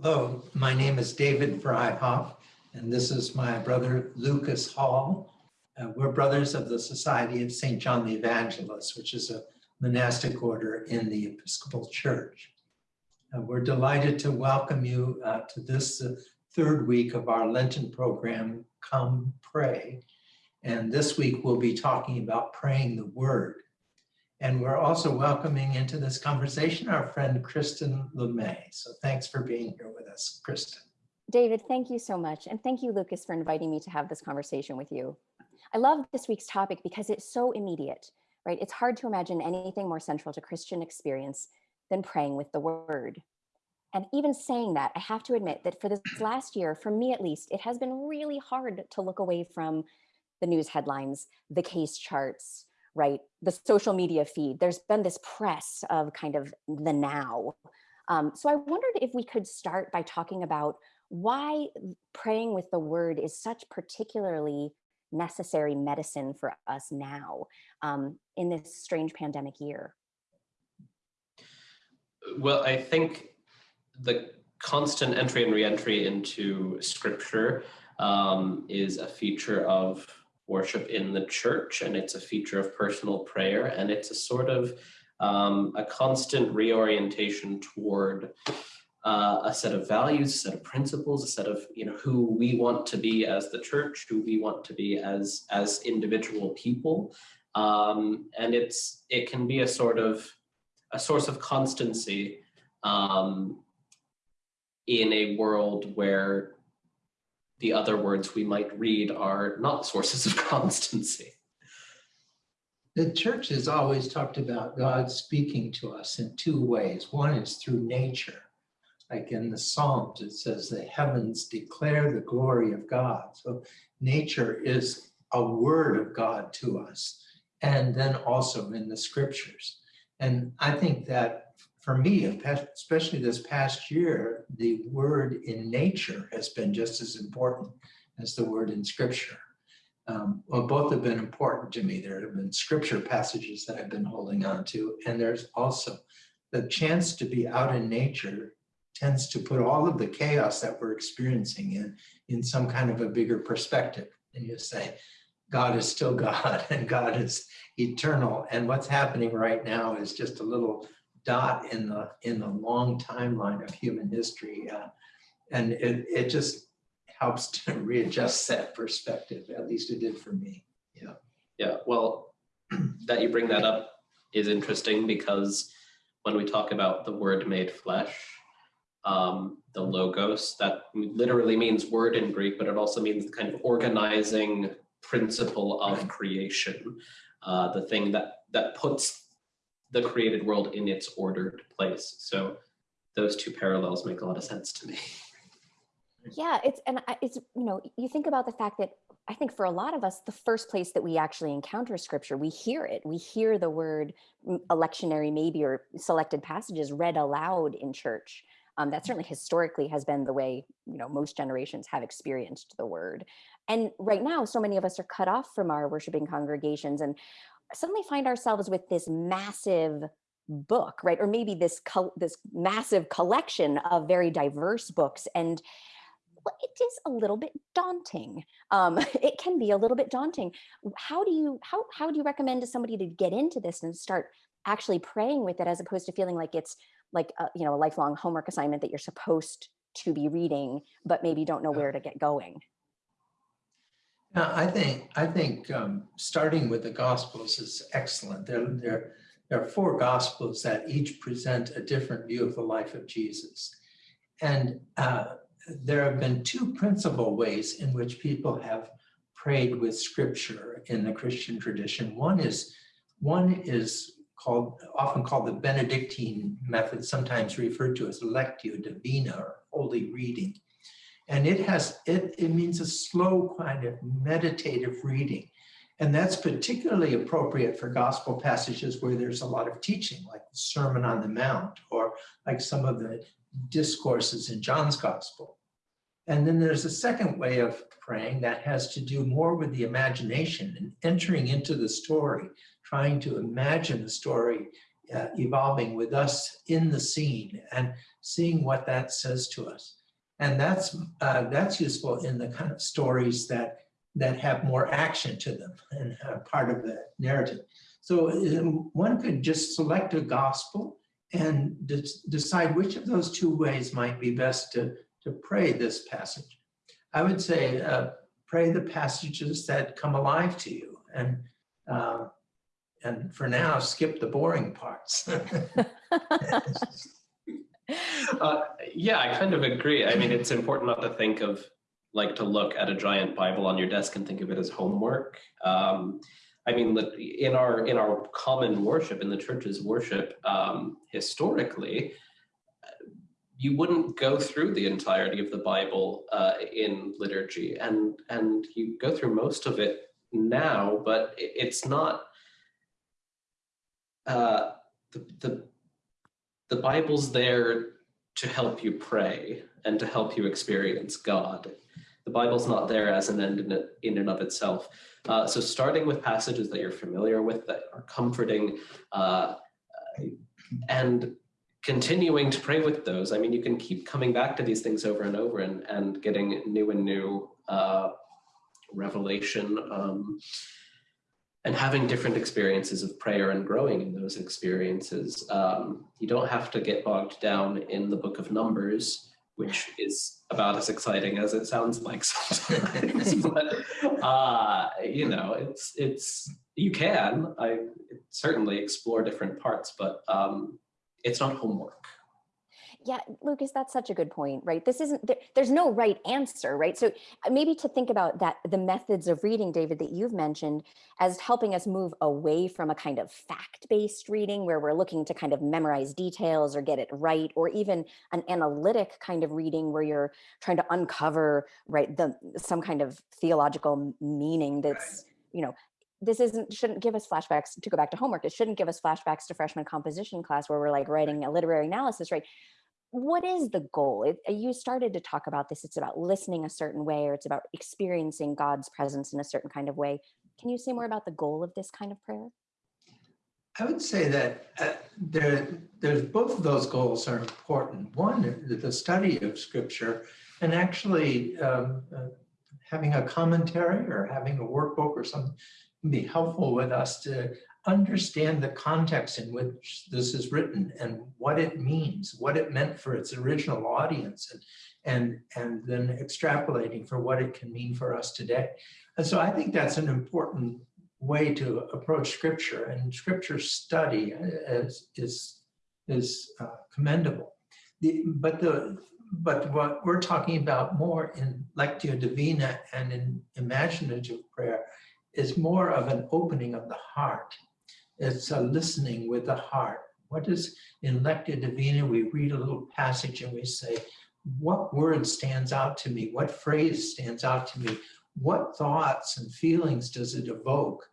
Hello, my name is David Vryhof, and this is my brother Lucas Hall. Uh, we're brothers of the Society of St. John the Evangelist, which is a monastic order in the Episcopal Church. Uh, we're delighted to welcome you uh, to this uh, third week of our Lenten program, Come Pray. And this week we'll be talking about praying the Word. And we're also welcoming into this conversation our friend Kristen LeMay. So thanks for being here with us, Kristen. David, thank you so much. And thank you, Lucas, for inviting me to have this conversation with you. I love this week's topic because it's so immediate, right? It's hard to imagine anything more central to Christian experience than praying with the word. And even saying that, I have to admit that for this last year, for me at least, it has been really hard to look away from the news headlines, the case charts, right? The social media feed. There's been this press of kind of the now. Um, so I wondered if we could start by talking about why praying with the word is such particularly necessary medicine for us now um, in this strange pandemic year. Well, I think the constant entry and reentry into scripture um, is a feature of worship in the church and it's a feature of personal prayer and it's a sort of um, a constant reorientation toward uh, a set of values, a set of principles, a set of you know who we want to be as the church, who we want to be as as individual people, um, and it's it can be a sort of a source of constancy um, in a world where the other words we might read are not sources of constancy. The church has always talked about God speaking to us in two ways. One is through nature. Like in the Psalms, it says the heavens declare the glory of God. So nature is a word of God to us. And then also in the scriptures. And I think that for me, especially this past year, the word in nature has been just as important as the word in scripture. Um, well, both have been important to me. There have been scripture passages that I've been holding on to, and there's also the chance to be out in nature tends to put all of the chaos that we're experiencing in in some kind of a bigger perspective. And you say, God is still God and God is eternal. And what's happening right now is just a little dot in the in the long timeline of human history. Uh, and it, it just helps to readjust that perspective. At least it did for me. Yeah. Yeah. Well, that you bring that up is interesting because when we talk about the word made flesh, um, the logos, that literally means word in Greek, but it also means the kind of organizing principle of creation, uh, the thing that that puts the created world in its ordered place. So those two parallels make a lot of sense to me. Yeah, it's and it's you know you think about the fact that I think for a lot of us the first place that we actually encounter scripture we hear it we hear the word a lectionary maybe or selected passages read aloud in church. Um, that certainly historically has been the way you know most generations have experienced the word. And right now, so many of us are cut off from our worshiping congregations, and suddenly find ourselves with this massive book, right? Or maybe this this massive collection of very diverse books. And it is a little bit daunting. Um, it can be a little bit daunting. How do you how how do you recommend to somebody to get into this and start actually praying with it as opposed to feeling like it's like a, you know a lifelong homework assignment that you're supposed to be reading, but maybe don't know where to get going? Yeah, I think I think um, starting with the Gospels is excellent. There, there, there are four Gospels that each present a different view of the life of Jesus, and uh, there have been two principal ways in which people have prayed with Scripture in the Christian tradition. One is one is called often called the Benedictine method, sometimes referred to as Lectio Divina or Holy Reading. And it has, it, it means a slow kind of meditative reading. And that's particularly appropriate for gospel passages where there's a lot of teaching, like the Sermon on the Mount, or like some of the discourses in John's gospel. And then there's a second way of praying that has to do more with the imagination and entering into the story, trying to imagine the story uh, evolving with us in the scene and seeing what that says to us. And that's uh, that's useful in the kind of stories that that have more action to them and are part of the narrative. So um, one could just select a gospel and de decide which of those two ways might be best to, to pray this passage. I would say uh, pray the passages that come alive to you and uh, and for now skip the boring parts. yeah, I kind of agree. I mean, it's important not to think of like to look at a giant Bible on your desk and think of it as homework. Um, I mean, in our in our common worship, in the church's worship, um, historically, you wouldn't go through the entirety of the Bible uh, in liturgy, and and you go through most of it now, but it's not. Uh, the, the the Bible's there to help you pray and to help you experience God. The Bible's not there as an end in, it, in and of itself. Uh, so starting with passages that you're familiar with that are comforting uh, and continuing to pray with those. I mean, you can keep coming back to these things over and over and, and getting new and new uh, revelation um, and having different experiences of prayer and growing in those experiences. Um, you don't have to get bogged down in the book of Numbers which is about as exciting as it sounds like sometimes. but uh, you know, it's it's you can. I certainly explore different parts, but um, it's not homework. Yeah, Lucas, that's such a good point, right? This isn't, there, there's no right answer, right? So uh, maybe to think about that, the methods of reading, David, that you've mentioned as helping us move away from a kind of fact-based reading where we're looking to kind of memorize details or get it right, or even an analytic kind of reading where you're trying to uncover, right, the some kind of theological meaning that's, you know, this isn't shouldn't give us flashbacks to go back to homework it shouldn't give us flashbacks to freshman composition class where we're like writing a literary analysis right what is the goal? It, uh, you started to talk about this. It's about listening a certain way, or it's about experiencing God's presence in a certain kind of way. Can you say more about the goal of this kind of prayer? I would say that uh, there, there's both of those goals are important. One, the study of scripture and actually um, uh, having a commentary or having a workbook or something can be helpful with us to understand the context in which this is written and what it means, what it meant for its original audience, and, and, and then extrapolating for what it can mean for us today. And so I think that's an important way to approach scripture and scripture study is, is, is uh, commendable. The, but, the, but what we're talking about more in Lectio Divina and in imaginative prayer is more of an opening of the heart it's a listening with the heart. What is in Lectio Divina? We read a little passage and we say, what word stands out to me? What phrase stands out to me? What thoughts and feelings does it evoke?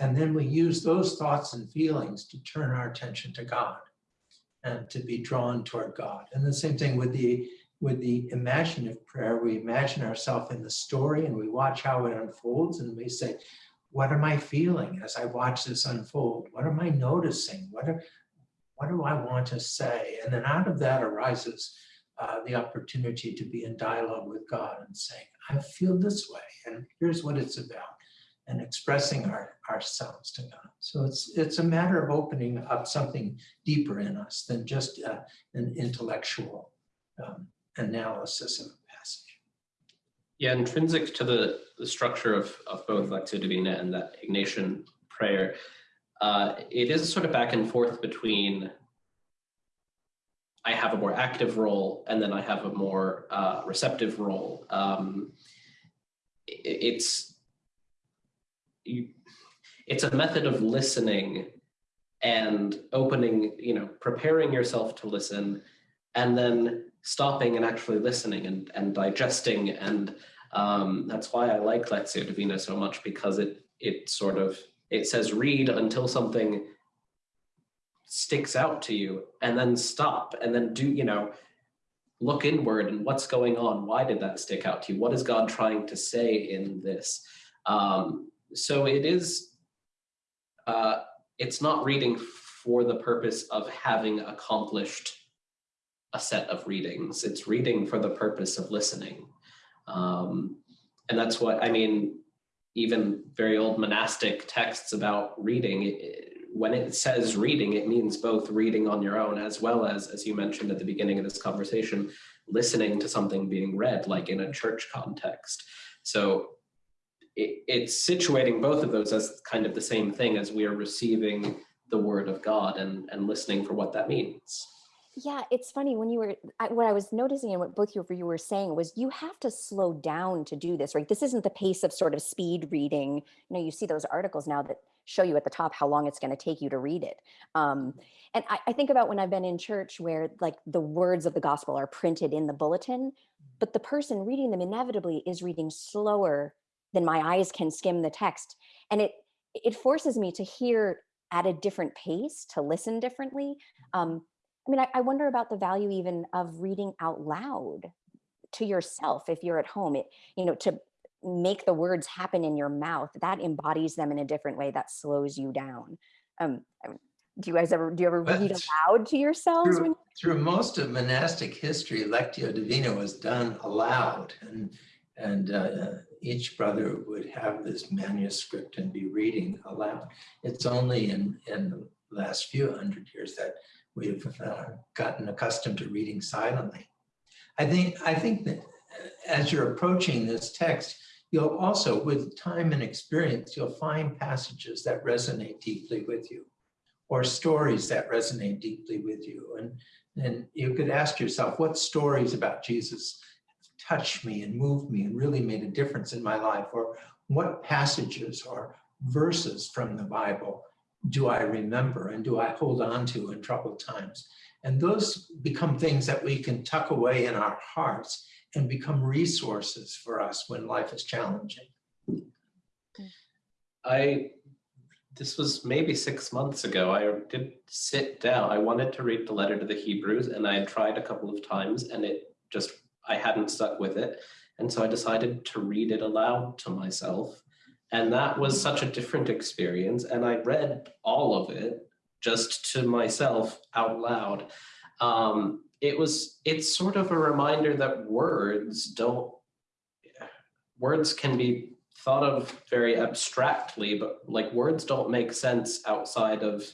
And then we use those thoughts and feelings to turn our attention to God and to be drawn toward God. And the same thing with the with the imaginative prayer, we imagine ourselves in the story and we watch how it unfolds and we say, what am I feeling as I watch this unfold? What am I noticing? What, are, what do I want to say? And then out of that arises uh, the opportunity to be in dialogue with God and saying, I feel this way, and here's what it's about, and expressing our, ourselves to God. So it's, it's a matter of opening up something deeper in us than just uh, an intellectual um, analysis of yeah, intrinsic to the, the structure of, of both Lectio Divina and that Ignatian prayer, uh, it is sort of back and forth between I have a more active role and then I have a more uh, receptive role. Um, it, it's you, it's a method of listening and opening, you know, preparing yourself to listen and then stopping and actually listening and, and digesting. And um, that's why I like Lectio Divina so much because it, it sort of, it says read until something sticks out to you and then stop and then do, you know, look inward and what's going on? Why did that stick out to you? What is God trying to say in this? Um, so it is, uh, it's not reading for the purpose of having accomplished a set of readings. It's reading for the purpose of listening. Um, and that's what, I mean, even very old monastic texts about reading, it, when it says reading, it means both reading on your own as well as, as you mentioned at the beginning of this conversation, listening to something being read, like in a church context. So it, it's situating both of those as kind of the same thing as we are receiving the word of God and, and listening for what that means. Yeah, it's funny when you were, I, what I was noticing and what both of you were saying was you have to slow down to do this, right? This isn't the pace of sort of speed reading. You know, you see those articles now that show you at the top how long it's going to take you to read it. Um, and I, I think about when I've been in church where like the words of the gospel are printed in the bulletin, but the person reading them inevitably is reading slower than my eyes can skim the text. And it, it forces me to hear at a different pace, to listen differently. Um, I mean, I, I wonder about the value even of reading out loud to yourself if you're at home. It, you know, to make the words happen in your mouth, that embodies them in a different way that slows you down. Um, do you guys ever, do you ever read aloud to yourselves? Through, through most of monastic history, Lectio Divina was done aloud and, and uh, each brother would have this manuscript and be reading aloud. It's only in, in the last few hundred years that we've uh, gotten accustomed to reading silently. I think, I think that as you're approaching this text, you'll also, with time and experience, you'll find passages that resonate deeply with you or stories that resonate deeply with you. And, and you could ask yourself, what stories about Jesus touched me and moved me and really made a difference in my life? Or what passages or verses from the Bible do I remember and do I hold on to in troubled times? And those become things that we can tuck away in our hearts and become resources for us when life is challenging. I this was maybe six months ago. I did sit down. I wanted to read the letter to the Hebrews, and I had tried a couple of times, and it just I hadn't stuck with it, and so I decided to read it aloud to myself, and that was such a different experience. And I read all of it just to myself out loud. Um, it was it's sort of a reminder that words don't words can be thought of very abstractly, but like words don't make sense outside of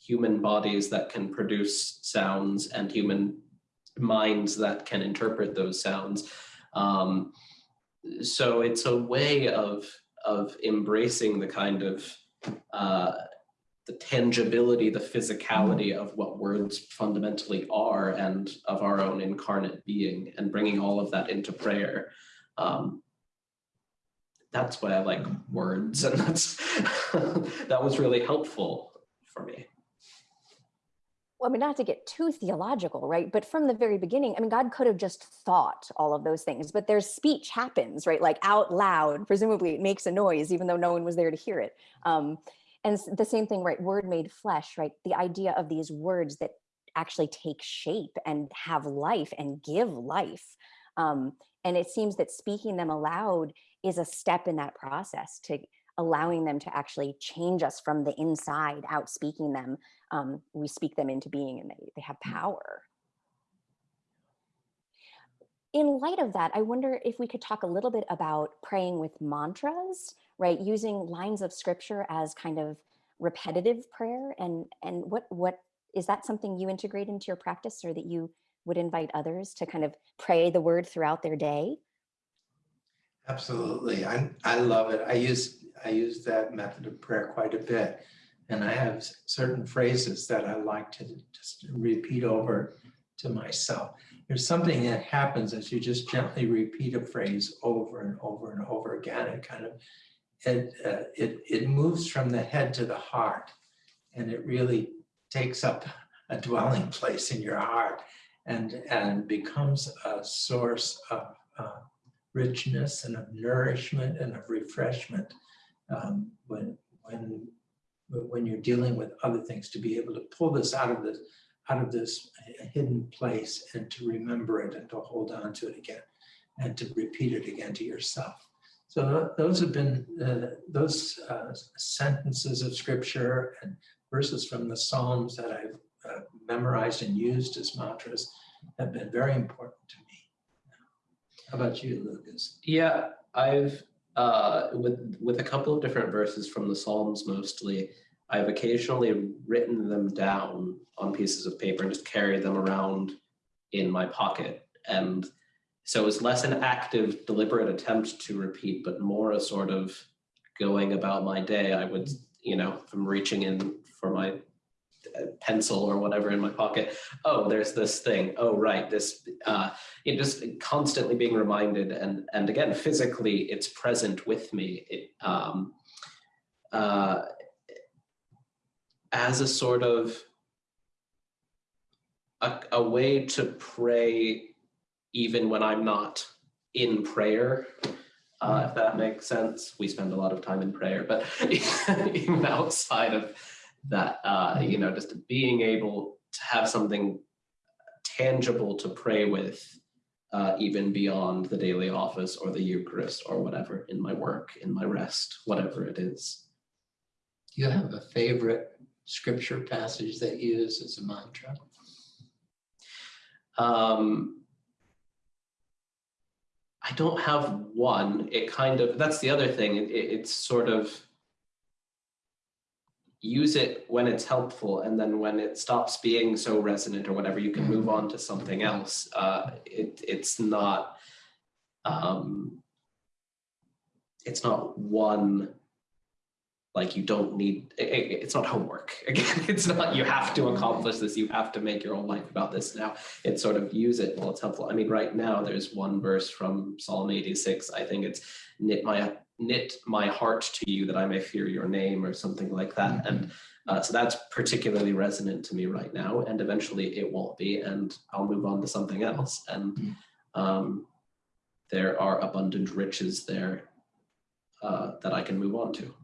human bodies that can produce sounds and human minds that can interpret those sounds. Um, so it's a way of of embracing the kind of uh, the tangibility, the physicality of what words fundamentally are and of our own incarnate being and bringing all of that into prayer. Um, that's why I like words and that's that was really helpful for me. Well, I mean, not to get too theological, right? But from the very beginning, I mean, God could have just thought all of those things, but their speech happens, right? Like out loud, presumably it makes a noise, even though no one was there to hear it. Um, and the same thing, right? Word made flesh, right? The idea of these words that actually take shape and have life and give life. Um, and it seems that speaking them aloud is a step in that process to allowing them to actually change us from the inside out speaking them um, we speak them into being and they, they have power in light of that i wonder if we could talk a little bit about praying with mantras right using lines of scripture as kind of repetitive prayer and and what what is that something you integrate into your practice or that you would invite others to kind of pray the word throughout their day Absolutely. I, I love it. I use, I use that method of prayer quite a bit. And I have certain phrases that I like to just repeat over to myself. There's something that happens as you just gently repeat a phrase over and over and over again. It kind of, it, uh, it, it moves from the head to the heart and it really takes up a dwelling place in your heart and, and becomes a source of uh, richness and of nourishment and of refreshment um, when when when you're dealing with other things to be able to pull this out of this out of this hidden place and to remember it and to hold on to it again and to repeat it again to yourself so those have been uh, those uh, sentences of scripture and verses from the Psalms that I've uh, memorized and used as mantras have been very important to me. How about you, Lucas? Yeah, I've uh, with with a couple of different verses from the Psalms mostly. I've occasionally written them down on pieces of paper and just carry them around in my pocket. And so it's less an active, deliberate attempt to repeat, but more a sort of going about my day. I would, you know, I'm reaching in for my pencil or whatever in my pocket, oh, there's this thing. Oh, right, this. Uh, you know, just constantly being reminded, and and again, physically, it's present with me. It um, uh, as a sort of a, a way to pray even when I'm not in prayer, uh, if that makes sense. We spend a lot of time in prayer, but even outside of that, uh, you know, just being able to have something tangible to pray with, uh, even beyond the daily office or the Eucharist or whatever in my work, in my rest, whatever it is. Do you have a favorite scripture passage that you use as a mantra? Um, I don't have one. It kind of, that's the other thing. It, it, it's sort of use it when it's helpful. And then when it stops being so resonant or whatever, you can move on to something else. Uh, it, it's not, um, it's not one like you don't need it, it's not homework again it's not you have to accomplish this you have to make your own life about this now it's sort of use it while it's helpful i mean right now there's one verse from psalm 86 i think it's knit my knit my heart to you that i may fear your name or something like that and uh, so that's particularly resonant to me right now and eventually it won't be and i'll move on to something else and um, there are abundant riches there uh, that i can move on to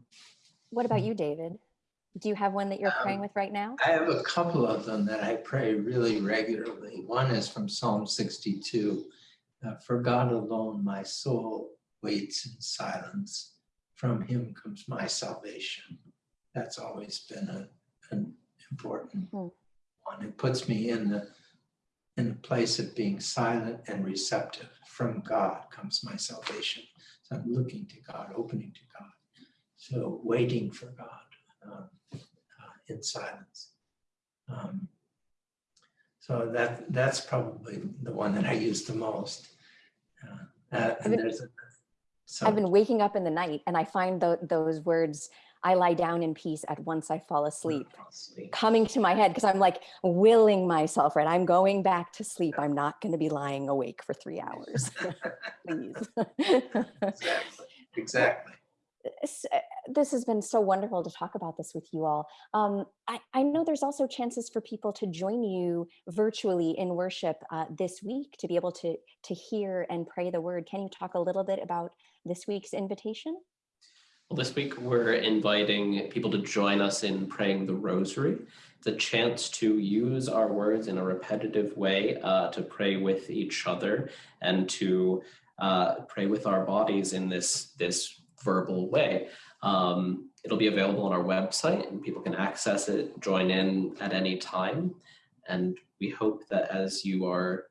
What about you, David? Do you have one that you're praying Um, with right now? I have a couple of them that I pray really regularly. One is from Psalm 62. uh, For God alone, my soul waits in silence. From him comes my salvation. That's always been a, an important Mhm. one. It puts me in the, in the place of being silent and receptive. From God comes my salvation. So I'm looking to God, opening to God. So waiting for God. um, uh, in silence. Um, So that, that's probably the one that I use the most. Uh, uh, And there's a. so- I've been waking up in the night and I find tho- those words, I lie down in peace at once I fall asleep, Sleep. coming to my head because I'm like willing myself, right? I'm going back to sleep. I'm not going to be lying awake for three hours. Please. Exactly, exactly. Uh, this has been so wonderful to talk about this with you all. Um, I, I know there's also chances for people to join you virtually in worship uh, this week to be able to to hear and pray the word. Can you talk a little bit about this week's invitation? Well, this week we're inviting people to join us in praying the rosary. It's a chance to use our words in a repetitive way uh, to pray with each other and to uh, pray with our bodies in this, this verbal way. Um, it'll be available on our website and people can access it, join in at any time. And we hope that as you are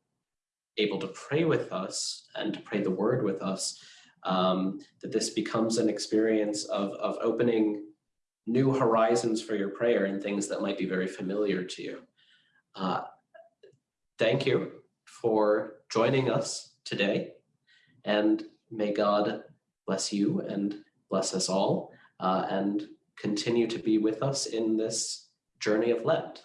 able to pray with us and to pray the word with us, um, that this becomes an experience of, of opening new horizons for your prayer and things that might be very familiar to you. Uh, thank you for joining us today, and may God bless you and bless us all, uh, and continue to be with us in this journey of Lent.